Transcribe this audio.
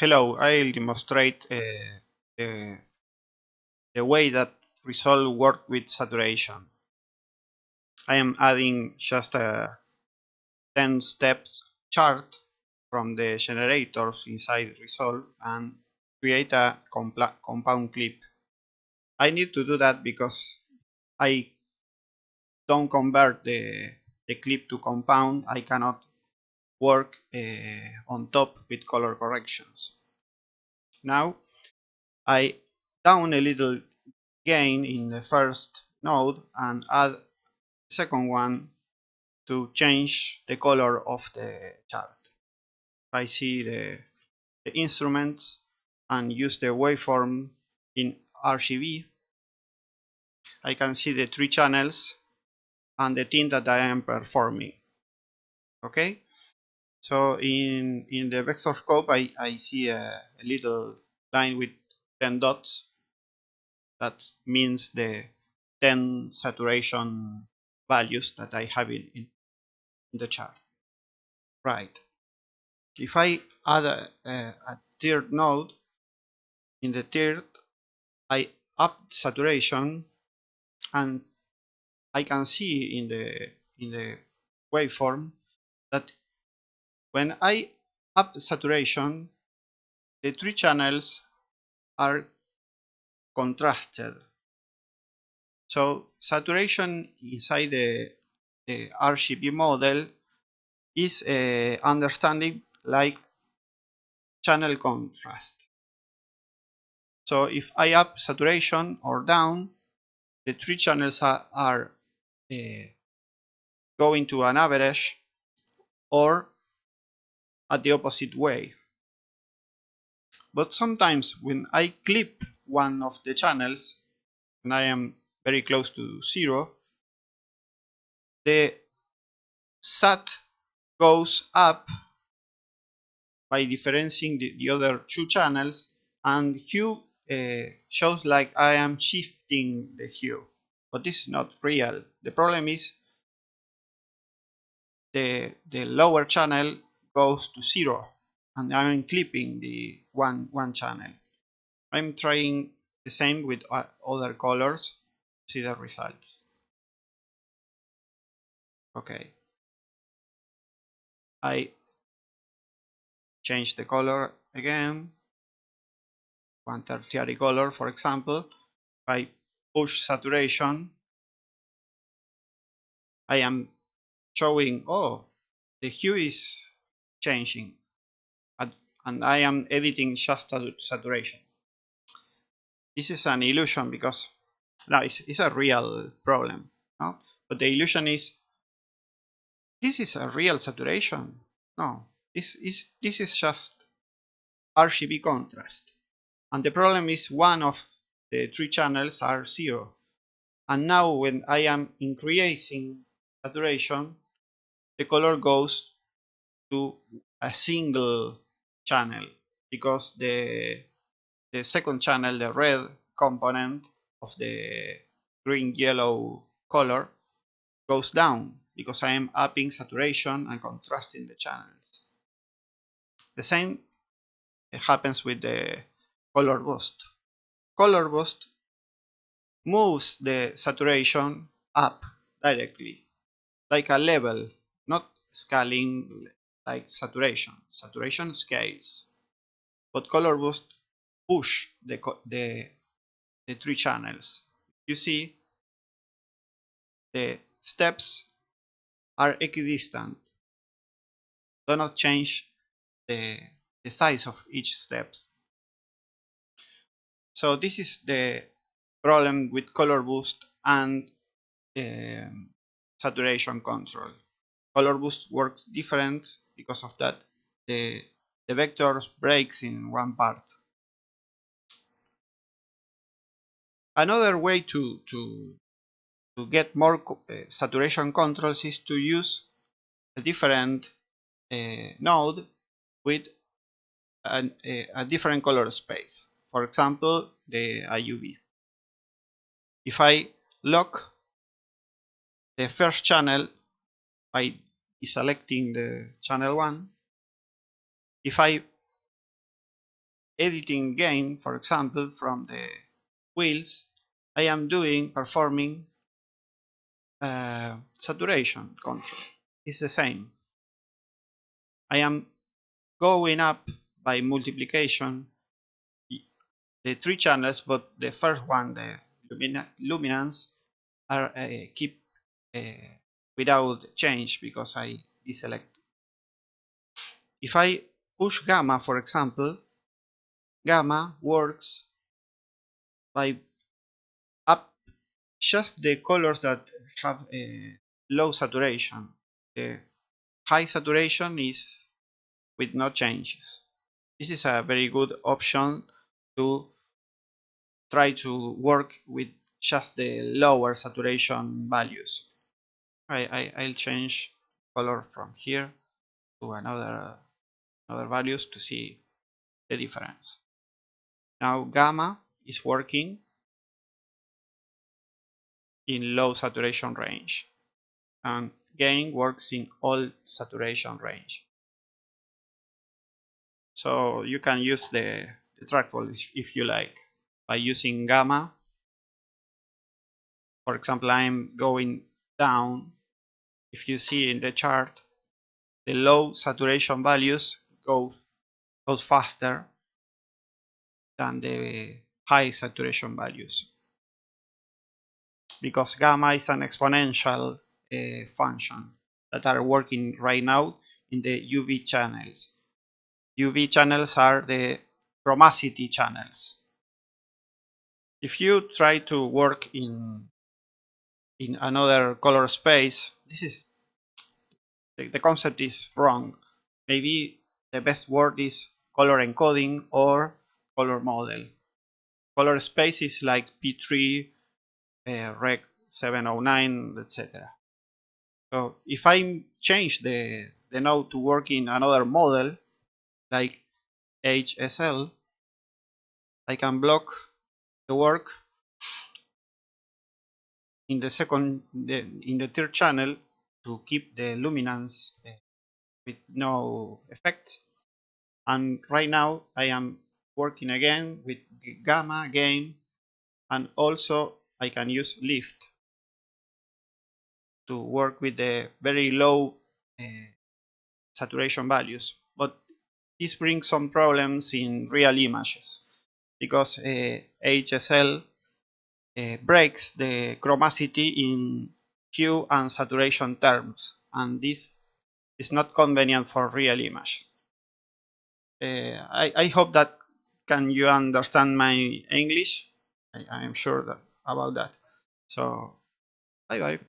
hello, I'll demonstrate uh, the, the way that Resolve work with saturation. I am adding just a 10 steps chart from the generators inside Resolve and create a compound clip. I need to do that because I don't convert the, the clip to compound. I cannot work uh, on top with color corrections. Now I down a little gain in the first node and add the second one to change the color of the chart. I see the, the instruments and use the waveform in RGB. I can see the three channels and the tint that I am performing. Okay, so in, in the vector scope, I, I see a, a little line with 10 dots. That means the 10 saturation values that I have in, in, the chart. Right. If I add a, a, a tiered node, in the third, I up saturation and I can see in the in the waveform that when I up saturation, the three channels are contrasted. So saturation inside the, the RGB model is uh, understanding like channel contrast. So if I up saturation or down, the three channels are, are uh, going to an average or at the opposite way. But sometimes when I clip one of the channels and I am very close to zero, the SAT goes up by differentiating the, the other two channels and hue uh, shows like I am shifting the hue but this is not real the problem is the the lower channel goes to zero and I'm clipping the one one channel. I'm trying the same with other colors see the results. Okay. I change the color again. One tertiary color for example. I push saturation. I am showing oh the hue is changing. And I am editing just saturation. This is an illusion because no, it's, it's a real problem no? but the illusion is this is a real saturation. No this is this is just RGB contrast. And the problem is one of the three channels are zero. And now when I am increasing saturation the color goes to a single channel because the the second channel the red component of the green yellow color goes down because I am upping saturation and contrasting the channels. The same happens with the color boost. Color boost moves the saturation up directly like a level not scaling like saturation. Saturation scales, but color boost push the, the, the three channels. You see the steps are equidistant. Do not change the, the size of each step. So this is the problem with color boost and um, saturation control. Color boost works different because of that the, the vectors breaks in one part. Another way to, to, to get more uh, saturation controls is to use a different uh, node with an, a, a different color space. For example, the YUV. If I lock the first channel by selecting the channel 1 if I editing gain, for example, from the wheels, I am doing, performing uh, saturation control. It's the same. I am going up by multiplication the three channels, but the first one, the lumina luminance, are uh, keep uh, without change because I deselect. If I push gamma, for example, gamma works by up just the colors that have a low saturation. The high saturation is with no changes. This is a very good option to try to work with just the lower saturation values. I, I, I'll change color from here to another, another values to see the difference. Now gamma is working in low saturation range and gain works in all saturation range. So you can use the, the trackball if you like by using gamma. For example, I'm going down. If you see in the chart, the low saturation values go goes faster than the high saturation values because gamma is an exponential uh, function that are working right now in the UV channels. UV channels are the chromacity channels. If you try to work in in another color space, this is the, the concept is wrong. Maybe the best word is color encoding or color model. Color space is like P3, uh, Rec 709, etc. So if I change the, the node to work in another model, like HSL, I can block the work in the second, in the third channel to keep the luminance uh, with no effect. And right now I am working again with gamma gain and also I can use lift to work with the very low uh, saturation values. But this brings some problems in real images because uh, HSL uh, breaks the chromacity in hue and saturation terms and this is not convenient for real image. Uh, I, I, hope that can you understand my English? I, am sure that, about that. So, bye bye.